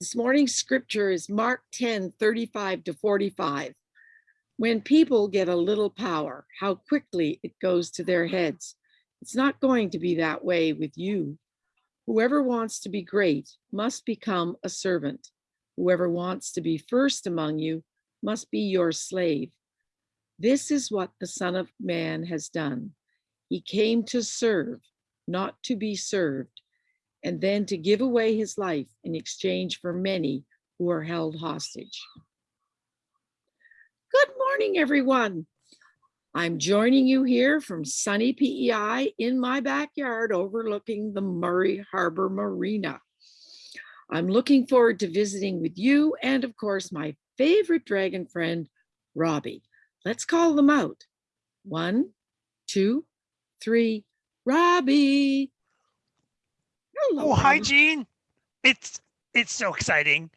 This morning's scripture is Mark 10, 35 to 45. When people get a little power, how quickly it goes to their heads. It's not going to be that way with you. Whoever wants to be great must become a servant. Whoever wants to be first among you must be your slave. This is what the Son of Man has done. He came to serve, not to be served, and then to give away his life in exchange for many who are held hostage. Good morning, everyone. I'm joining you here from sunny PEI in my backyard overlooking the Murray Harbor Marina. I'm looking forward to visiting with you and of course my favorite dragon friend, Robbie. Let's call them out. One, two, three, Robbie. Hello, oh, hi, Jean. It's it's so exciting.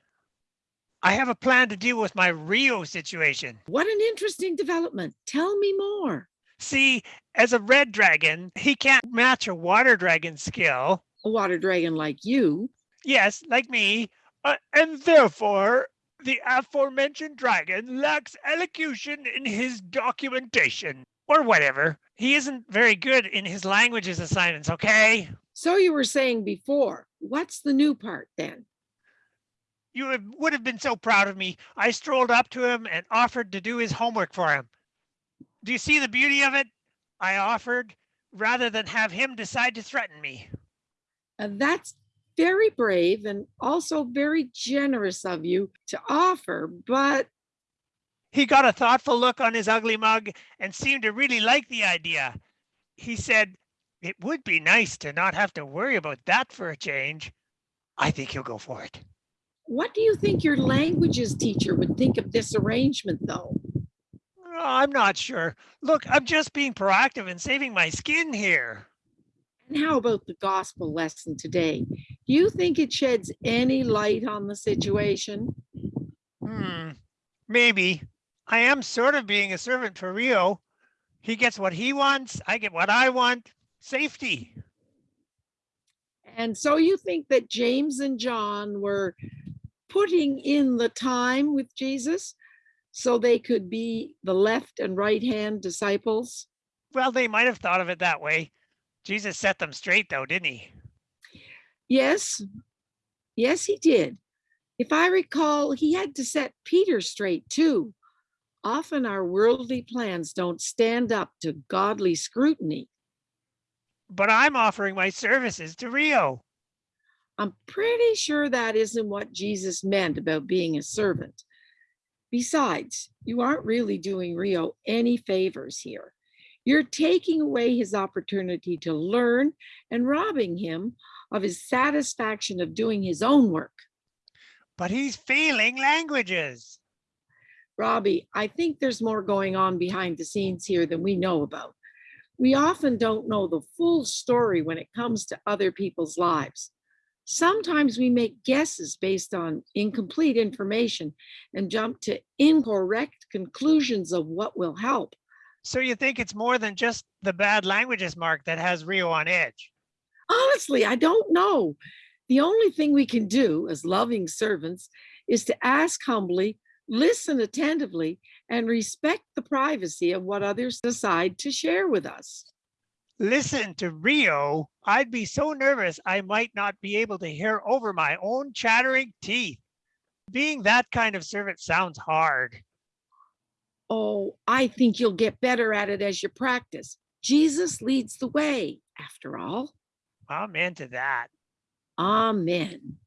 I have a plan to deal with my Rio situation. What an interesting development. Tell me more. See, as a red dragon, he can't match a water dragon skill. A water dragon like you. Yes, like me. Uh, and therefore, the aforementioned dragon lacks elocution in his documentation. Or whatever. He isn't very good in his languages assignments, okay? So you were saying before, what's the new part then? You would have been so proud of me. I strolled up to him and offered to do his homework for him. Do you see the beauty of it? I offered rather than have him decide to threaten me. Uh, that's very brave and also very generous of you to offer, but he got a thoughtful look on his ugly mug and seemed to really like the idea. He said, it would be nice to not have to worry about that for a change. I think he'll go for it. What do you think your languages teacher would think of this arrangement though? Oh, I'm not sure. Look, I'm just being proactive and saving my skin here. And how about the gospel lesson today? Do you think it sheds any light on the situation? Hmm, maybe. I am sort of being a servant for Rio. He gets what he wants, I get what I want. Safety. And so you think that James and John were putting in the time with Jesus so they could be the left and right hand disciples? Well, they might have thought of it that way. Jesus set them straight though, didn't he? Yes. Yes, he did. If I recall, he had to set Peter straight too. Often our worldly plans don't stand up to godly scrutiny. But I'm offering my services to Rio. I'm pretty sure that isn't what Jesus meant about being a servant. Besides, you aren't really doing Rio any favors here. You're taking away his opportunity to learn and robbing him of his satisfaction of doing his own work. But he's failing languages. Robbie, I think there's more going on behind the scenes here than we know about. We often don't know the full story when it comes to other people's lives. Sometimes we make guesses based on incomplete information and jump to incorrect conclusions of what will help. So you think it's more than just the bad languages mark that has Rio on edge? Honestly, I don't know. The only thing we can do as loving servants is to ask humbly listen attentively, and respect the privacy of what others decide to share with us. Listen to Rio. I'd be so nervous I might not be able to hear over my own chattering teeth. Being that kind of servant sounds hard. Oh, I think you'll get better at it as you practice. Jesus leads the way, after all. Amen to that. Amen.